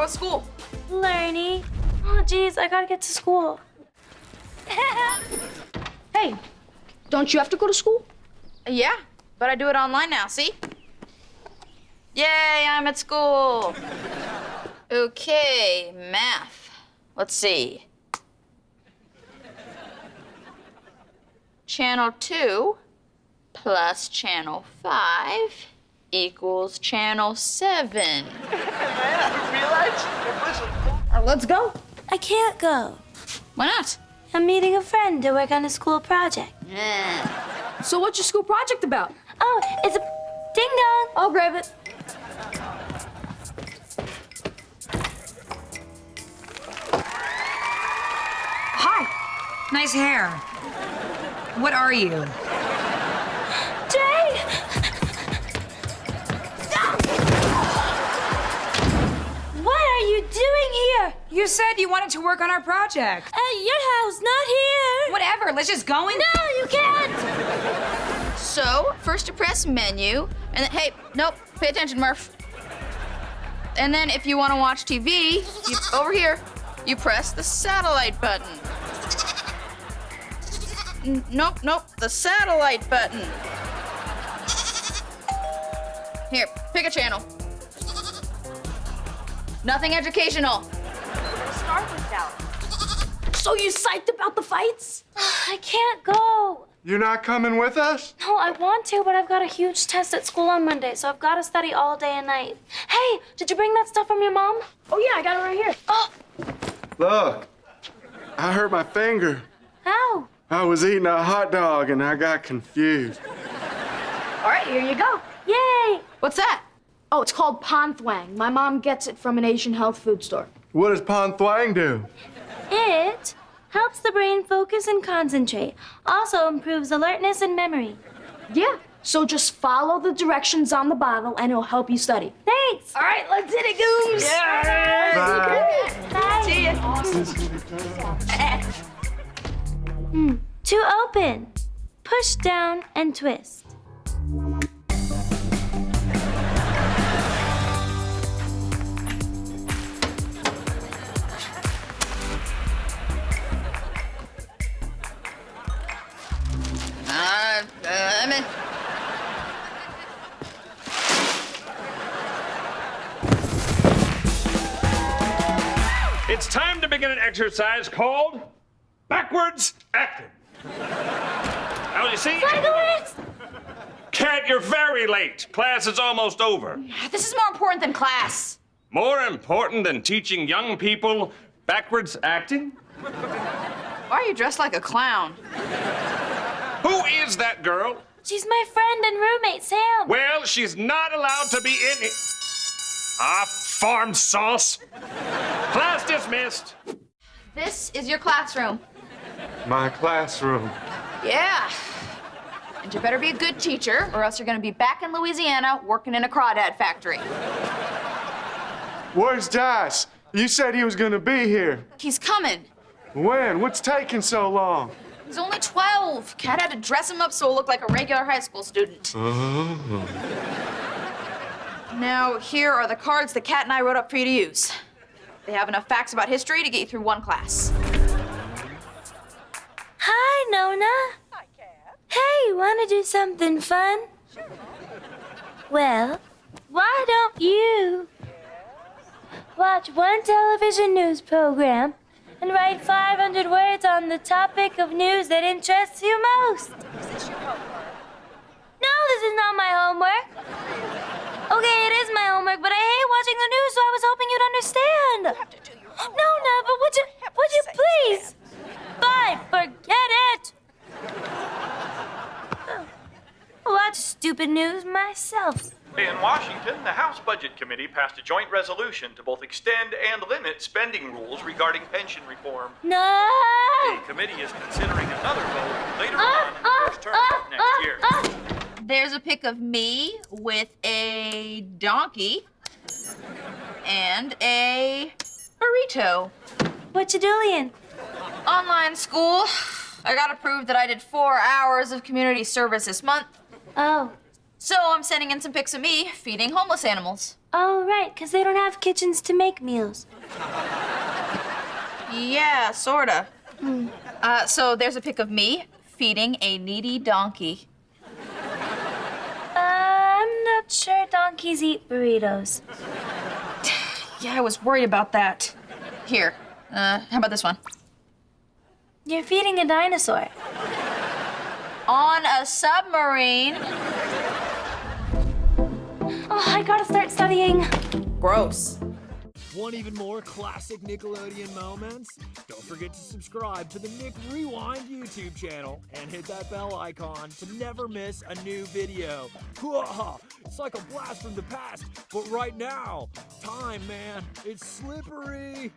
How was school? Learning. Oh, geez, I gotta get to school. Hey, don't you have to go to school? Yeah, but I do it online now, see? Yay, I'm at school. Okay, math. Let's see. Channel 2 plus channel 5 equals channel 7. Uh, let's go. I can't go. Why not? I'm meeting a friend to work on a school project. So what's your school project about? Oh, it's a ding dong. I'll grab it. Hi. Nice hair. What are you? You said you wanted to work on our project. At your house, not here. Whatever, let's just go in. No, you can't. So, first you press menu, and then, hey, nope, pay attention, Murph. And then if you want to watch TV, you, over here, you press the satellite button. N- nope, nope, the satellite button. Here, pick a channel. Nothing educational. So you psyched about the fights? I can't go. You're not coming with us? No, I want to, but I've got a huge test at school on Monday, so I've got to study all day and night. Hey, did you bring that stuff from your mom? Oh yeah, I got it right here. Oh, Look, I hurt my finger. how? I was eating a hot dog and I got confused. All right, here you go. Yay! What's that? Oh, it's called Pan Thuang. My mom gets it from an Asian health food store. What does Pon Thwang do? It helps the brain focus and concentrate. Also improves alertness and memory. Yeah. So just follow the directions on the bottle and it'll help you study. Thanks. All right, let's hit it, Gooms. Bye. Hmm. To open, push down and twist. It's time to begin an exercise called backwards acting. Now, you see, Sikowitz! Cat, you're very late. Class is almost over. This is more important than class. More important than teaching young people backwards acting? Why are you dressed like a clown? Who is that girl? She's my friend and roommate, Sam. Well, she's not allowed to be in it. Ah, farm sauce. Class dismissed. This is your classroom. My classroom. Yeah. And you better be a good teacher, or else you're gonna be back in Louisiana working in a crawdad factory. Where's Dice? You said he was gonna be here. He's coming. When? What's taking so long? He's only 12. Cat had to dress him up so he'll look like a regular high school student. Oh. Now, here are the cards that Cat and I wrote up for you to use. They have enough facts about history to get you through one class. Hi, Nona. Hi, Cat. Hey, wanna do something fun? Sure. Well, why don't you watch one television news program and write 500 words on the topic of news that interests you most? Is this your homework? No, this is not my homework. Okay, it is my homework, but I hate watching the news, so I was hoping you'd understand. You have to do your homework. No, no, but would you, would you please? Fine, forget it. Watch stupid news myself. In Washington, the House Budget Committee passed a joint resolution to both extend and limit spending rules regarding pension reform. No. The committee is considering another vote later Ah, on in the first term of next ah, year. ah. There's a pic of me with a donkey and a burrito. What you doing? Online school. I gotta prove that I did four hours of community service this month. Oh, So I'm sending in some pics of me feeding homeless animals. Oh, right, 'cause they don't have kitchens to make meals. Yeah, sorta. Uh, so there's a pic of me feeding a needy donkey. Uh, I'm not sure donkeys eat burritos. Yeah, I was worried about that. Here, uh, how about this one? You're feeding a dinosaur. On a submarine. Oh, I gotta start studying. Gross. Want even more classic Nickelodeon moments? Don't forget to subscribe to the Nick Rewind YouTube channel and hit that bell icon to never miss a new video. It's like a blast from the past, but right now, time, man, it's slippery.